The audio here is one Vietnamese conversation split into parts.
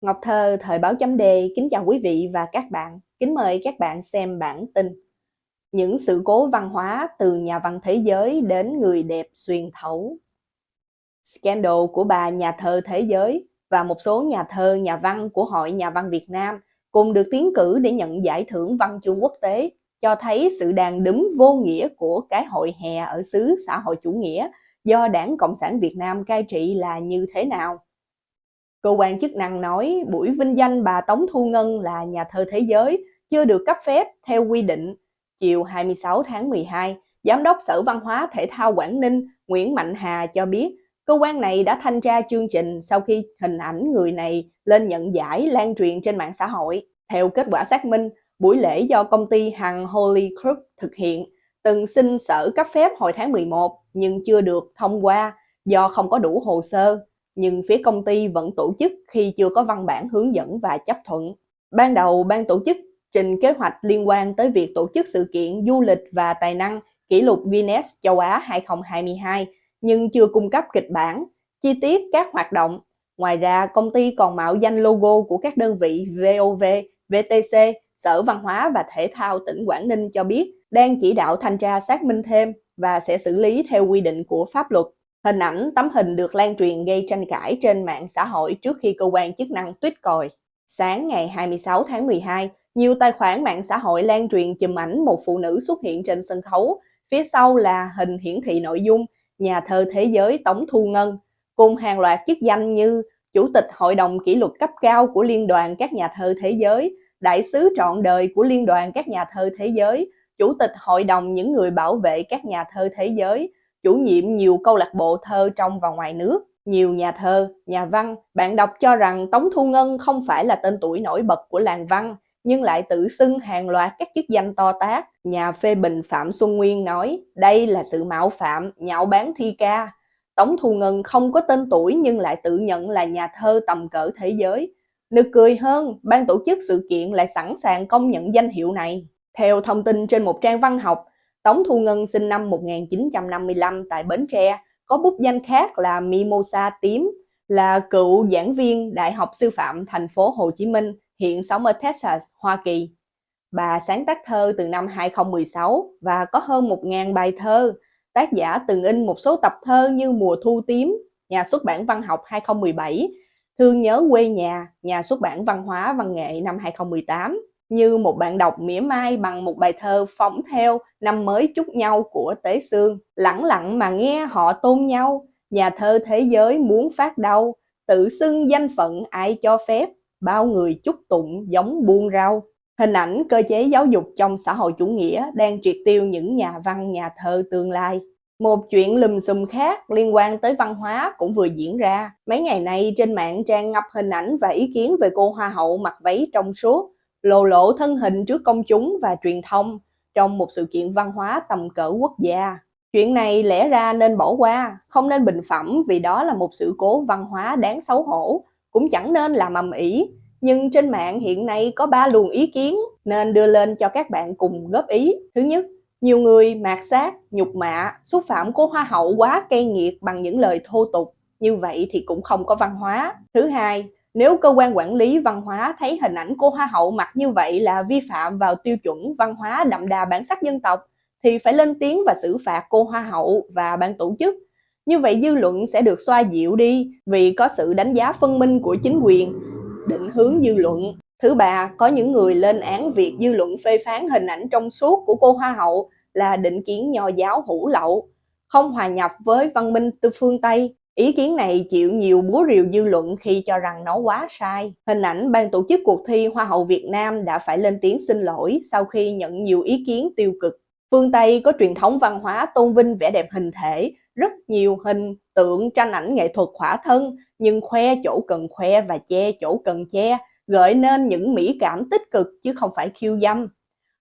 Ngọc Thơ, Thời báo chấm đề, kính chào quý vị và các bạn. Kính mời các bạn xem bản tin. Những sự cố văn hóa từ nhà văn thế giới đến người đẹp xuyên thấu. Scandal của bà nhà thơ thế giới và một số nhà thơ, nhà văn của Hội Nhà văn Việt Nam cùng được tiến cử để nhận giải thưởng văn chương quốc tế cho thấy sự đàn đúm vô nghĩa của cái hội hè ở xứ xã hội chủ nghĩa do Đảng Cộng sản Việt Nam cai trị là như thế nào. Cơ quan chức năng nói buổi vinh danh bà Tống Thu Ngân là nhà thơ thế giới chưa được cấp phép theo quy định. Chiều 26 tháng 12, Giám đốc Sở Văn hóa Thể thao Quảng Ninh Nguyễn Mạnh Hà cho biết cơ quan này đã thanh tra chương trình sau khi hình ảnh người này lên nhận giải lan truyền trên mạng xã hội. Theo kết quả xác minh, buổi lễ do công ty Hằng Holy Group thực hiện từng xin sở cấp phép hồi tháng 11 nhưng chưa được thông qua do không có đủ hồ sơ nhưng phía công ty vẫn tổ chức khi chưa có văn bản hướng dẫn và chấp thuận. Ban đầu, ban tổ chức trình kế hoạch liên quan tới việc tổ chức sự kiện du lịch và tài năng kỷ lục Guinness châu Á 2022, nhưng chưa cung cấp kịch bản, chi tiết các hoạt động. Ngoài ra, công ty còn mạo danh logo của các đơn vị VOV, VTC, Sở Văn hóa và Thể thao tỉnh Quảng Ninh cho biết đang chỉ đạo thanh tra xác minh thêm và sẽ xử lý theo quy định của pháp luật. Hình ảnh tấm hình được lan truyền gây tranh cãi trên mạng xã hội trước khi cơ quan chức năng tuyết còi. Sáng ngày 26 tháng 12, nhiều tài khoản mạng xã hội lan truyền chùm ảnh một phụ nữ xuất hiện trên sân khấu, phía sau là hình hiển thị nội dung nhà thơ thế giới Tống Thu Ngân, cùng hàng loạt chức danh như Chủ tịch Hội đồng Kỷ luật cấp cao của Liên đoàn các nhà thơ thế giới, Đại sứ trọn đời của Liên đoàn các nhà thơ thế giới, Chủ tịch Hội đồng những người bảo vệ các nhà thơ thế giới, chủ nhiệm nhiều câu lạc bộ thơ trong và ngoài nước. Nhiều nhà thơ, nhà văn, bạn đọc cho rằng Tống Thu Ngân không phải là tên tuổi nổi bật của làng văn, nhưng lại tự xưng hàng loạt các chức danh to tác. Nhà phê bình Phạm Xuân Nguyên nói, đây là sự mạo phạm, nhạo bán thi ca. Tống Thu Ngân không có tên tuổi nhưng lại tự nhận là nhà thơ tầm cỡ thế giới. Nực cười hơn, ban tổ chức sự kiện lại sẵn sàng công nhận danh hiệu này. Theo thông tin trên một trang văn học, Tống Thu Ngân sinh năm 1955 tại Bến Tre, có bút danh khác là Mimosa Tím, là cựu giảng viên Đại học Sư phạm thành phố Hồ Chí Minh, hiện sống ở Texas, Hoa Kỳ. Bà sáng tác thơ từ năm 2016 và có hơn 1.000 bài thơ. Tác giả từng in một số tập thơ như Mùa Thu Tím, Nhà xuất bản văn học 2017, Thương nhớ quê nhà, Nhà xuất bản văn hóa văn nghệ năm 2018 như một bạn đọc mỉa mai bằng một bài thơ phóng theo năm mới chúc nhau của Tế Sương. Lặng lặng mà nghe họ tôn nhau, nhà thơ thế giới muốn phát đau, tự xưng danh phận ai cho phép, bao người chúc tụng giống buôn rau. Hình ảnh cơ chế giáo dục trong xã hội chủ nghĩa đang triệt tiêu những nhà văn nhà thơ tương lai. Một chuyện lùm xùm khác liên quan tới văn hóa cũng vừa diễn ra. Mấy ngày nay trên mạng trang ngập hình ảnh và ý kiến về cô hoa hậu mặc váy trong suốt, lộ lộ thân hình trước công chúng và truyền thông trong một sự kiện văn hóa tầm cỡ quốc gia. Chuyện này lẽ ra nên bỏ qua, không nên bình phẩm vì đó là một sự cố văn hóa đáng xấu hổ, cũng chẳng nên làm ầm ĩ. Nhưng trên mạng hiện nay có ba luồng ý kiến nên đưa lên cho các bạn cùng góp ý. Thứ nhất, nhiều người mạt sát, nhục mạ, xúc phạm cô hoa hậu quá cay nghiệt bằng những lời thô tục. Như vậy thì cũng không có văn hóa. Thứ hai, nếu cơ quan quản lý văn hóa thấy hình ảnh cô Hoa hậu mặc như vậy là vi phạm vào tiêu chuẩn văn hóa đậm đà bản sắc dân tộc, thì phải lên tiếng và xử phạt cô Hoa hậu và ban tổ chức. Như vậy dư luận sẽ được xoa dịu đi vì có sự đánh giá phân minh của chính quyền, định hướng dư luận. Thứ ba, có những người lên án việc dư luận phê phán hình ảnh trong suốt của cô Hoa hậu là định kiến nho giáo hủ lậu, không hòa nhập với văn minh từ phương Tây Ý kiến này chịu nhiều búa rìu dư luận khi cho rằng nó quá sai. Hình ảnh ban tổ chức cuộc thi Hoa hậu Việt Nam đã phải lên tiếng xin lỗi sau khi nhận nhiều ý kiến tiêu cực. Phương Tây có truyền thống văn hóa tôn vinh vẻ đẹp hình thể, rất nhiều hình, tượng, tranh ảnh nghệ thuật khỏa thân, nhưng khoe chỗ cần khoe và che chỗ cần che, gợi nên những mỹ cảm tích cực chứ không phải khiêu dâm.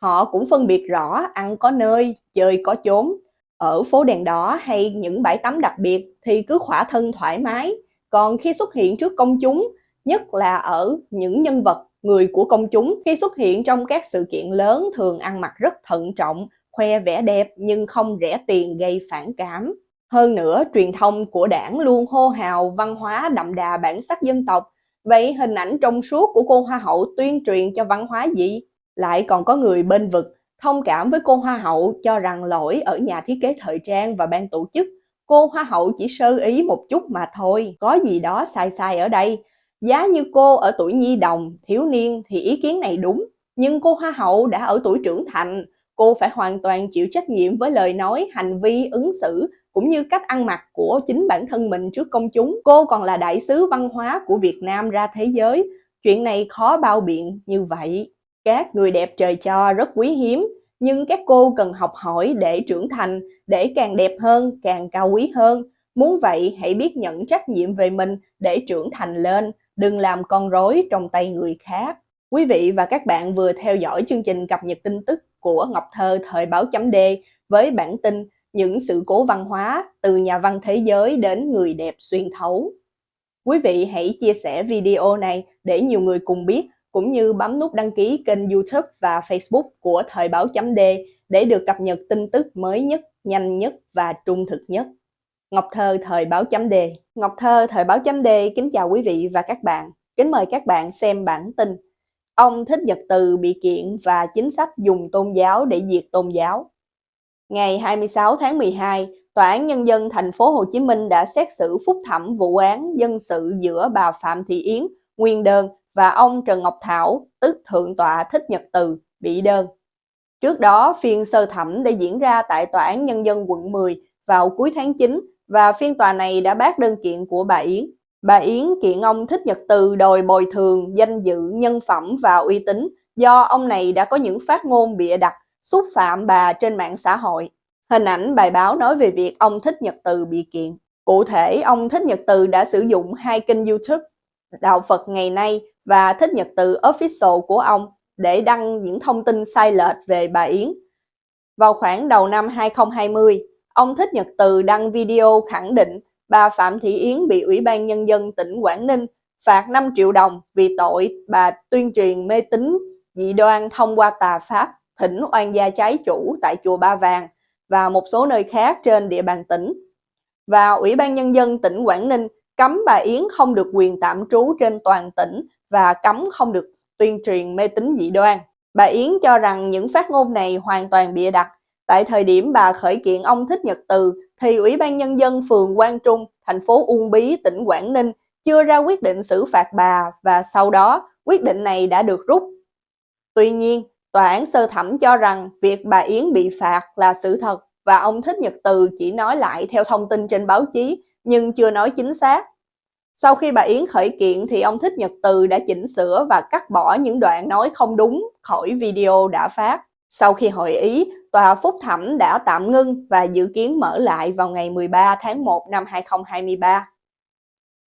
Họ cũng phân biệt rõ ăn có nơi, chơi có chốn, ở phố đèn đỏ hay những bãi tắm đặc biệt thì cứ khỏa thân thoải mái. Còn khi xuất hiện trước công chúng, nhất là ở những nhân vật, người của công chúng, khi xuất hiện trong các sự kiện lớn thường ăn mặc rất thận trọng, khoe vẻ đẹp nhưng không rẻ tiền gây phản cảm. Hơn nữa, truyền thông của đảng luôn hô hào văn hóa đậm đà bản sắc dân tộc, Vậy hình ảnh trong suốt của cô Hoa hậu tuyên truyền cho văn hóa gì? Lại còn có người bên vực, thông cảm với cô Hoa hậu cho rằng lỗi ở nhà thiết kế thời trang và ban tổ chức. Cô Hoa hậu chỉ sơ ý một chút mà thôi, có gì đó sai sai ở đây. Giá như cô ở tuổi nhi đồng, thiếu niên thì ý kiến này đúng, nhưng cô Hoa hậu đã ở tuổi trưởng thành, cô phải hoàn toàn chịu trách nhiệm với lời nói, hành vi, ứng xử cũng như cách ăn mặc của chính bản thân mình trước công chúng. Cô còn là đại sứ văn hóa của Việt Nam ra thế giới. Chuyện này khó bao biện như vậy. Các người đẹp trời cho rất quý hiếm, nhưng các cô cần học hỏi để trưởng thành, để càng đẹp hơn, càng cao quý hơn. Muốn vậy, hãy biết nhận trách nhiệm về mình để trưởng thành lên, đừng làm con rối trong tay người khác. Quý vị và các bạn vừa theo dõi chương trình cập nhật tin tức của Ngọc Thơ Thời báo chấm D với bản tin những sự cố văn hóa từ nhà văn thế giới đến người đẹp xuyên thấu. Quý vị hãy chia sẻ video này để nhiều người cùng biết, cũng như bấm nút đăng ký kênh YouTube và Facebook của Thời báo chấm D để được cập nhật tin tức mới nhất, nhanh nhất và trung thực nhất. Ngọc Thơ Thời báo chấm D Ngọc Thơ Thời báo chấm D kính chào quý vị và các bạn. Kính mời các bạn xem bản tin. Ông Thích Nhật Từ bị kiện và chính sách dùng tôn giáo để diệt tôn giáo. Ngày 26 tháng 12, Tòa án Nhân dân thành phố Hồ Chí Minh đã xét xử phúc thẩm vụ án dân sự giữa bà Phạm Thị Yến, nguyên đơn và ông Trần Ngọc Thảo, tức Thượng tọa Thích Nhật Từ, bị đơn. Trước đó, phiên sơ thẩm đã diễn ra tại Tòa án Nhân dân quận 10 vào cuối tháng 9 và phiên tòa này đã bác đơn kiện của bà Yến. Bà Yến kiện ông Thích Nhật Từ đòi bồi thường danh dự, nhân phẩm và uy tín do ông này đã có những phát ngôn bịa đặt xúc phạm bà trên mạng xã hội. Hình ảnh bài báo nói về việc ông Thích Nhật Từ bị kiện. Cụ thể, ông Thích Nhật Từ đã sử dụng hai kênh YouTube Đạo Phật ngày nay và Thích Nhật Từ Official của ông để đăng những thông tin sai lệch về bà Yến. Vào khoảng đầu năm 2020, ông Thích Nhật Từ đăng video khẳng định bà Phạm Thị Yến bị Ủy ban Nhân dân tỉnh Quảng Ninh phạt 5 triệu đồng vì tội bà tuyên truyền mê tín dị đoan thông qua tà pháp thỉnh oan gia trái chủ tại chùa Ba Vàng và một số nơi khác trên địa bàn tỉnh. Và Ủy ban Nhân dân tỉnh Quảng Ninh cấm bà Yến không được quyền tạm trú trên toàn tỉnh và cấm không được tuyên truyền mê tín dị đoan. Bà Yến cho rằng những phát ngôn này hoàn toàn bịa đặt. Tại thời điểm bà khởi kiện ông Thích Nhật Từ thì Ủy ban Nhân dân phường Quang Trung, thành phố Uông Bí, tỉnh Quảng Ninh chưa ra quyết định xử phạt bà và sau đó quyết định này đã được rút. Tuy nhiên, Tòa án sơ thẩm cho rằng việc bà Yến bị phạt là sự thật và ông Thích Nhật Từ chỉ nói lại theo thông tin trên báo chí nhưng chưa nói chính xác. Sau khi bà Yến khởi kiện thì ông Thích Nhật Từ đã chỉnh sửa và cắt bỏ những đoạn nói không đúng khỏi video đã phát. Sau khi hội ý, Tòa Phúc Thẩm đã tạm ngưng và dự kiến mở lại vào ngày 13 tháng 1 năm 2023.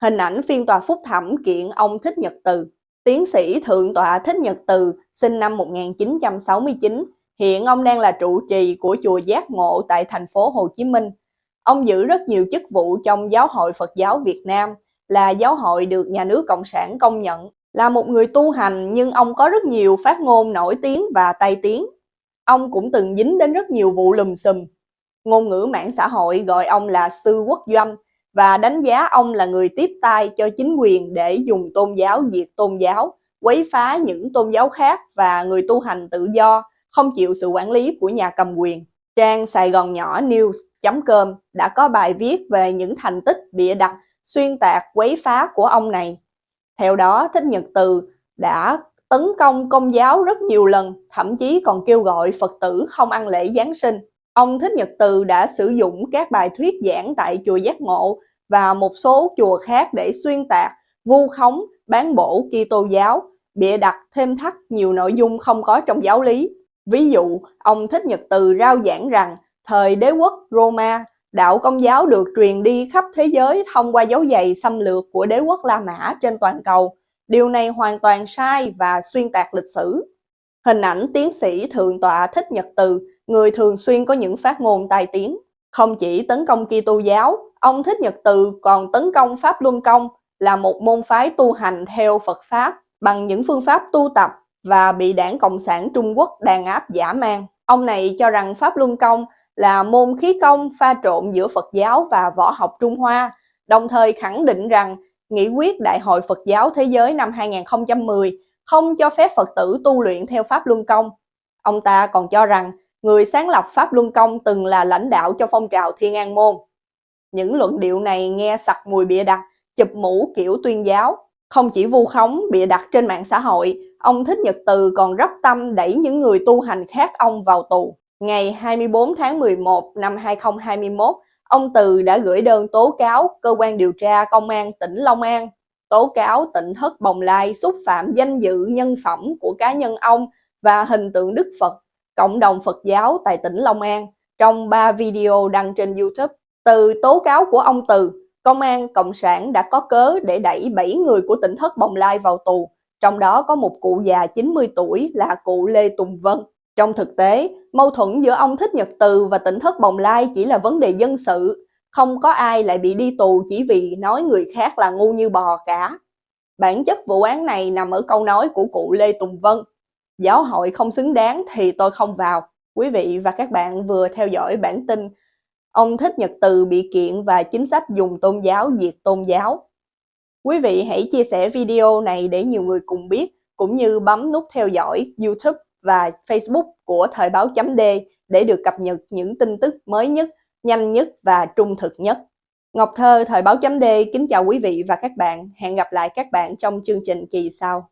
Hình ảnh phiên tòa Phúc Thẩm kiện ông Thích Nhật Từ Tiến sĩ Thượng tọa Thích Nhật Từ, sinh năm 1969, hiện ông đang là trụ trì của chùa Giác Ngộ tại thành phố Hồ Chí Minh. Ông giữ rất nhiều chức vụ trong Giáo hội Phật giáo Việt Nam, là giáo hội được nhà nước Cộng sản công nhận. Là một người tu hành nhưng ông có rất nhiều phát ngôn nổi tiếng và tai tiếng. Ông cũng từng dính đến rất nhiều vụ lùm xùm. Ngôn ngữ mạng xã hội gọi ông là sư quốc doanh, và đánh giá ông là người tiếp tay cho chính quyền để dùng tôn giáo diệt tôn giáo, quấy phá những tôn giáo khác và người tu hành tự do, không chịu sự quản lý của nhà cầm quyền. Trang Sài Gòn Nhỏ News.com đã có bài viết về những thành tích bịa đặt, xuyên tạc, quấy phá của ông này. Theo đó, Thích Nhật Từ đã tấn công công giáo rất nhiều lần, thậm chí còn kêu gọi Phật tử không ăn lễ Giáng sinh. Ông Thích Nhật Từ đã sử dụng các bài thuyết giảng tại chùa Giác Ngộ và một số chùa khác để xuyên tạc, vu khống, bán bổ Kitô giáo, bịa đặt thêm thắt nhiều nội dung không có trong giáo lý. Ví dụ, ông Thích Nhật Từ rao giảng rằng thời đế quốc Roma, đạo công giáo được truyền đi khắp thế giới thông qua dấu giày xâm lược của đế quốc La Mã trên toàn cầu. Điều này hoàn toàn sai và xuyên tạc lịch sử. Hình ảnh tiến sĩ Thượng tọa Thích Nhật Từ người thường xuyên có những phát ngôn tai tiếng. Không chỉ tấn công Kitô giáo, ông Thích Nhật Từ còn tấn công Pháp Luân Công là một môn phái tu hành theo Phật Pháp bằng những phương pháp tu tập và bị đảng Cộng sản Trung Quốc đàn áp giả man. Ông này cho rằng Pháp Luân Công là môn khí công pha trộn giữa Phật giáo và võ học Trung Hoa, đồng thời khẳng định rằng nghị quyết Đại hội Phật giáo Thế giới năm 2010 không cho phép Phật tử tu luyện theo Pháp Luân Công. Ông ta còn cho rằng người sáng lập Pháp Luân Công từng là lãnh đạo cho phong trào Thiên An Môn. Những luận điệu này nghe sặc mùi bịa đặt, chụp mũ kiểu tuyên giáo. Không chỉ vu khống bịa đặt trên mạng xã hội, ông Thích Nhật Từ còn rất tâm đẩy những người tu hành khác ông vào tù. Ngày 24 tháng 11 năm 2021, ông Từ đã gửi đơn tố cáo cơ quan điều tra công an tỉnh Long An, tố cáo tỉnh Thất Bồng Lai xúc phạm danh dự nhân phẩm của cá nhân ông và hình tượng Đức Phật, cộng đồng Phật giáo tại tỉnh Long An trong 3 video đăng trên YouTube. Từ tố cáo của ông Từ, Công an Cộng sản đã có cớ để đẩy 7 người của tỉnh Thất Bồng Lai vào tù, trong đó có một cụ già 90 tuổi là cụ Lê Tùng Vân. Trong thực tế, mâu thuẫn giữa ông Thích Nhật Từ và tỉnh Thất Bồng Lai chỉ là vấn đề dân sự, không có ai lại bị đi tù chỉ vì nói người khác là ngu như bò cả. Bản chất vụ án này nằm ở câu nói của cụ Lê Tùng Vân. Giáo hội không xứng đáng thì tôi không vào. Quý vị và các bạn vừa theo dõi bản tin Ông Thích Nhật Từ bị kiện và chính sách dùng tôn giáo diệt tôn giáo. Quý vị hãy chia sẻ video này để nhiều người cùng biết, cũng như bấm nút theo dõi YouTube và Facebook của Thời báo chấm D để được cập nhật những tin tức mới nhất, nhanh nhất và trung thực nhất. Ngọc Thơ, Thời báo chấm D kính chào quý vị và các bạn. Hẹn gặp lại các bạn trong chương trình kỳ sau.